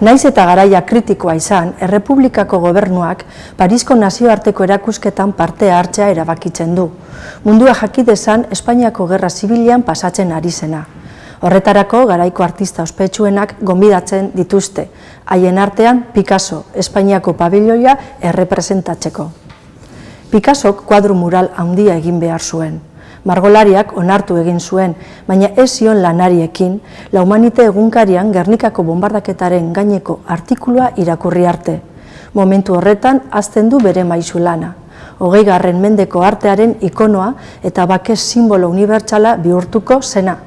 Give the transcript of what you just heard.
Naiz eta garaia kritikoa izan, Errepublikako gobernuak Parisko nazioarteko erakusketan parte hartzea erabakitzen du. Mundua jakidezan Espainiako Gerra Zibilian pasatzen ari zena. Horretarako garaiko artista ospetsuenak gonbidatzen dituzte, haien artean Picasso, Espainiako pabiloia errepresentatzeko. Picassok kuadru mural handia egin behar zuen margolariak onartu egin zuen, baina ez zion lanariekin, la humanite egunkarian Gernikako bombardaketaren gaineko artikulua irakurri arte. Momentu horretan azten du bere maizu lana. Hogei garren mendeko artearen ikonoa eta bakez simbolo unibertsala bihurtuko zena.